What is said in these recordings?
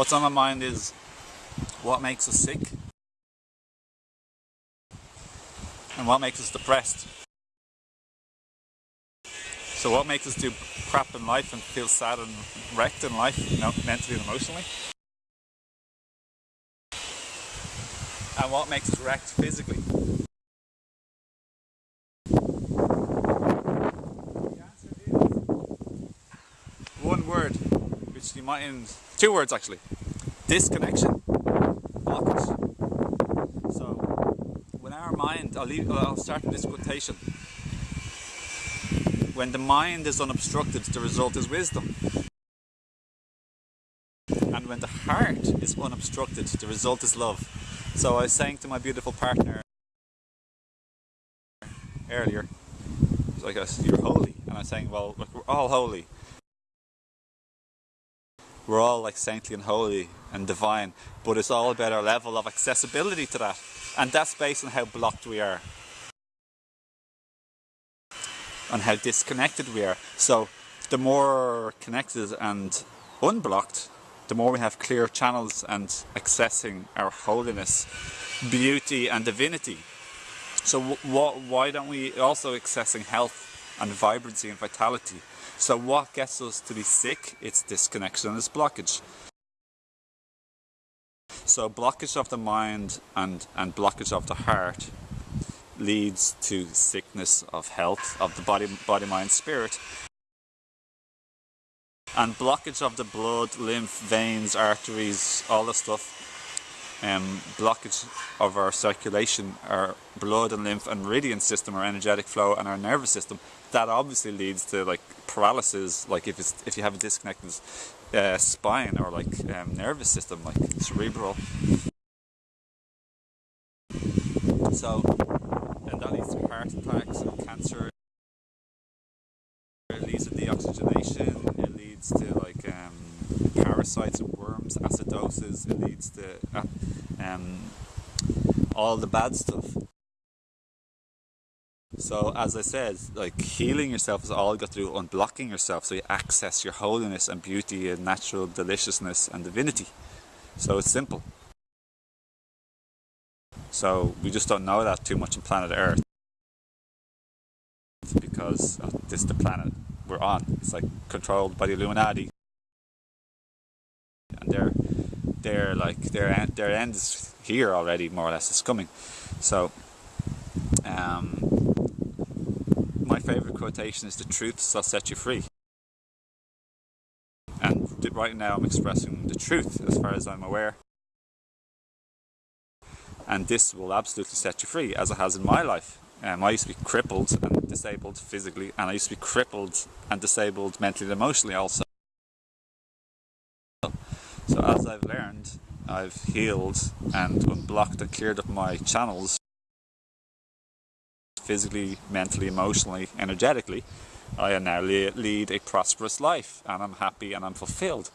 What's on my mind is what makes us sick and what makes us depressed. So what makes us do crap in life and feel sad and wrecked in life, you know, mentally and emotionally? And what makes us wrecked physically? Which you might two words actually. Disconnection. Blockage. So when our mind I'll leave I'll start with this quotation when the mind is unobstructed, the result is wisdom. And when the heart is unobstructed, the result is love. So I was saying to my beautiful partner earlier, like, I said, you're holy. And I was saying, well, we're all holy. We're all like saintly and holy and divine, but it's all about our level of accessibility to that. And that's based on how blocked we are on how disconnected we are. So the more connected and unblocked, the more we have clear channels and accessing our holiness, beauty and divinity. So why don't we also accessing health and vibrancy and vitality? So what gets us to be sick? It's disconnection it's blockage. So blockage of the mind and, and blockage of the heart leads to sickness of health of the body, body, mind, spirit. And blockage of the blood, lymph, veins, arteries, all the stuff. Um, blockage of our circulation, our blood and lymph and meridian system, our energetic flow and our nervous system. That obviously leads to like paralysis, like if it's if you have a disconnected uh, spine or like um, nervous system, like cerebral. So and that leads to heart attacks and cancer. It leads to deoxygenation, it leads to like um, parasites and worms, acidosis, it leads to uh, um, all the bad stuff. So as I said, like healing yourself is all you got to do unblocking yourself so you access your holiness and beauty and natural deliciousness and divinity. So it's simple. So we just don't know that too much on planet Earth because this is the planet we're on. It's like controlled by the Illuminati, and they're they're like their their end is here already, more or less. It's coming. So, um, my favorite quotation is: "The truth shall set you free." And right now, I'm expressing the truth as far as I'm aware and this will absolutely set you free as it has in my life. Um, I used to be crippled and disabled physically and I used to be crippled and disabled mentally and emotionally also. So as I've learned, I've healed and unblocked and cleared up my channels physically, mentally, emotionally, energetically. I now lead a prosperous life and I'm happy and I'm fulfilled.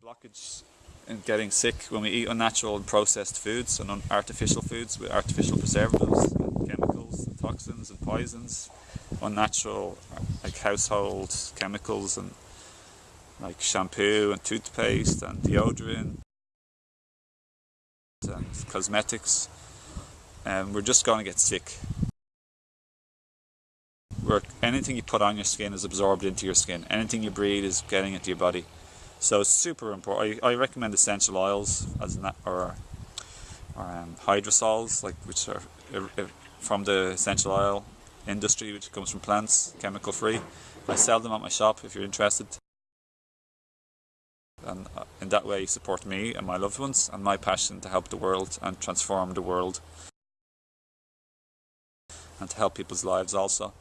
The blockage in getting sick when we eat unnatural and processed foods and artificial foods with artificial preservatives, and chemicals, and toxins and poisons, unnatural like household chemicals and like shampoo and toothpaste and deodorant and cosmetics. And we're just going to get sick. Where anything you put on your skin is absorbed into your skin. Anything you breathe is getting into your body. So super important. I, I recommend essential oils as or or um, hydrosols, like which are from the essential oil industry, which comes from plants, chemical free. I sell them at my shop if you're interested. And uh, in that way, you support me and my loved ones and my passion to help the world and transform the world and to help people's lives also.